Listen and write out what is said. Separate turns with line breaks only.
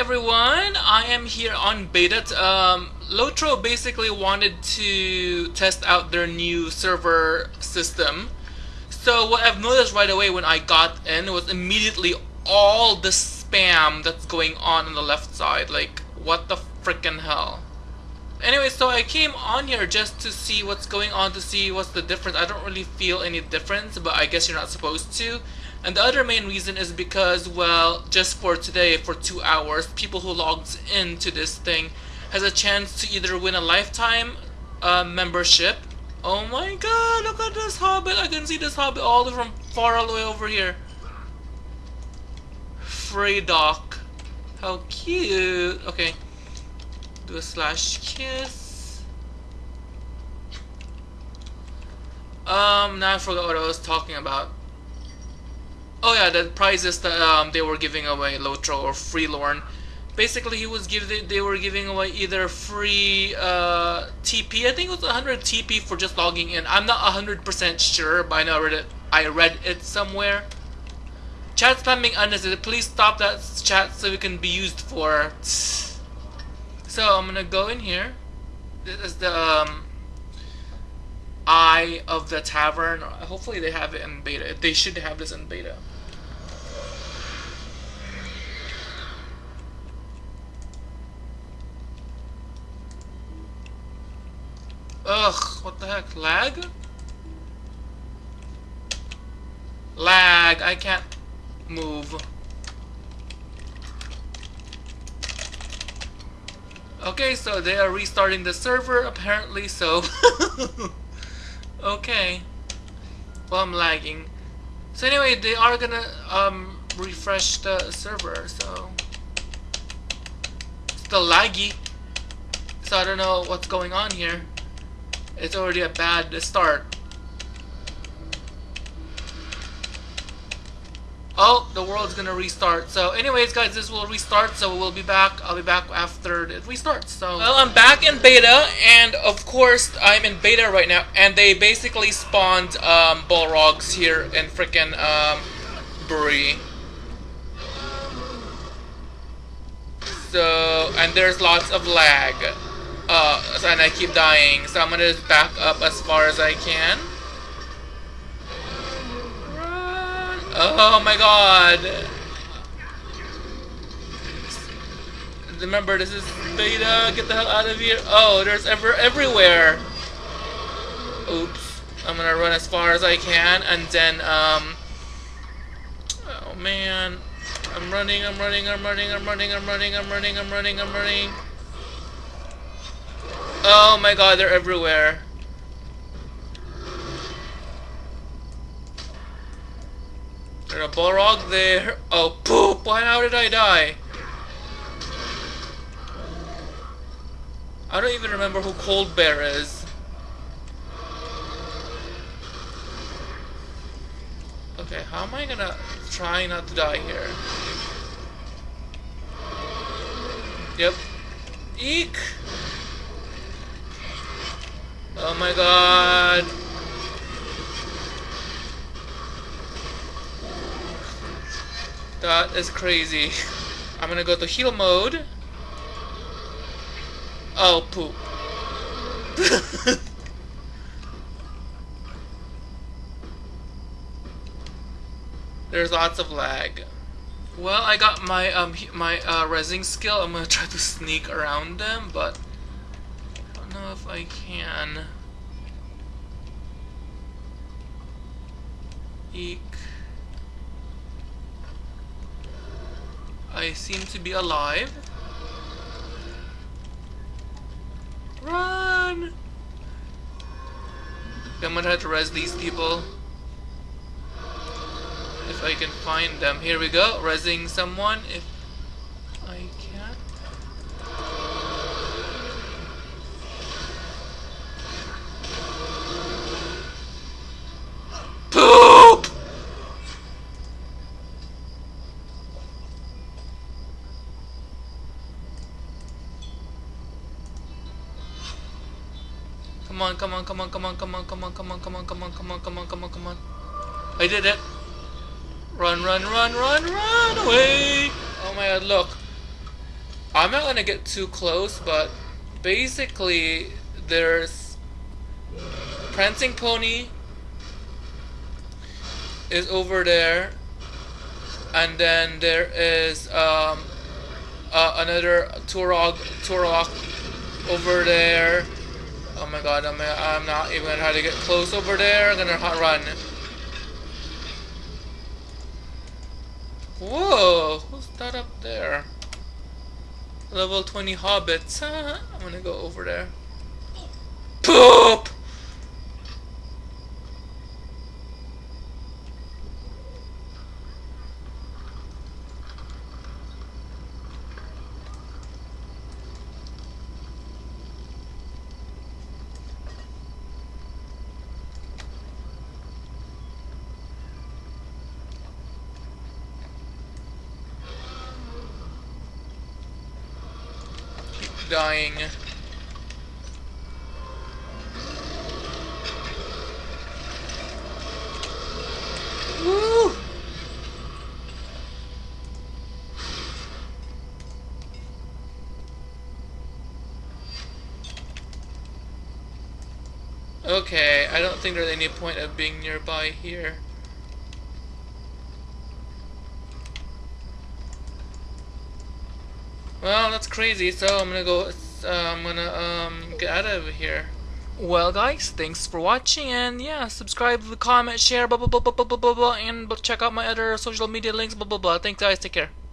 everyone, I am here on beta. Um, Lotro basically wanted to test out their new server system. So what I've noticed right away when I got in was immediately all the spam that's going on on the left side. Like, what the freaking hell? Anyway, so I came on here just to see what's going on, to see what's the difference. I don't really feel any difference, but I guess you're not supposed to. And the other main reason is because, well, just for today, for two hours, people who logs into this thing has a chance to either win a lifetime uh, membership. Oh my god, look at this hobbit. I can see this hobbit all the way from far all the way over here. Freydock. How cute. Okay. Do a slash kiss. Um, now I forgot what I was talking about. Oh yeah, the prizes that um, they were giving away, Lotro or Freelorn. Basically, he was giving they were giving away either free uh, TP. I think it was 100 TP for just logging in. I'm not 100% sure, but I know I read it. I read it somewhere. Chat spamming unnecessary. Please stop that chat so it can be used for. So I'm gonna go in here. This is the um, eye of the tavern. Hopefully they have it in beta. They should have this in beta. Ugh, what the heck? Lag? Lag, I can't move. Okay, so they are restarting the server apparently, so... okay. Well, I'm lagging. So anyway, they are gonna um, refresh the server, so... It's still laggy. So I don't know what's going on here. It's already a bad start. Oh, the world's gonna restart. So anyways, guys, this will restart, so we'll be back. I'll be back after it restarts. So, well, I'm back in beta, and of course, I'm in beta right now, and they basically spawned um, Balrogs here in freaking um, Bree. So, and there's lots of lag. Uh, and I keep dying, so I'm gonna back up as far as I can. Run! Oh my god! Remember, this is beta. Get the hell out of here. Oh, there's ever everywhere. Oops. I'm gonna run as far as I can, and then, um... Oh, man. I'm running, I'm running, I'm running, I'm running, I'm running, I'm running, I'm running, I'm running. Oh my god, they're everywhere. There's a Balrog there. Oh, poop! Why, how did I die? I don't even remember who Cold Bear is. Okay, how am I gonna try not to die here? Yep. Eek! Oh my god. That is crazy. I'm gonna go to heal mode. Oh, poop. There's lots of lag. Well, I got my um my uh, resing skill. I'm gonna try to sneak around them, but I don't know if I can. Eek. I seem to be alive. Run! I'm gonna try to res these people. If I can find them. Here we go, resing someone. If I can. Poop! Come on, come on, come on, come on, come on, come on, come on, come on, come on, come on, come on, come on, come on. I did it. Run, run, run, run, run away! Oh my god, look. I'm not gonna get too close, but basically there's Prancing Pony is over there, and then there is um, uh, another Turok Turok over there. Oh my god, I'm, I'm not even gonna try to get close over there. I'm gonna run. Whoa, who's that up there? Level 20 hobbits. I'm gonna go over there. Poop! Dying. Woo! Okay, I don't think there's any point of being nearby here. Well, that's crazy, so I'm gonna go, uh, I'm gonna um, get out of here. Well guys, thanks for watching and yeah, subscribe, comment, share, blah blah blah blah blah blah blah, and check out my other social media links, blah blah blah. Thanks guys, take care.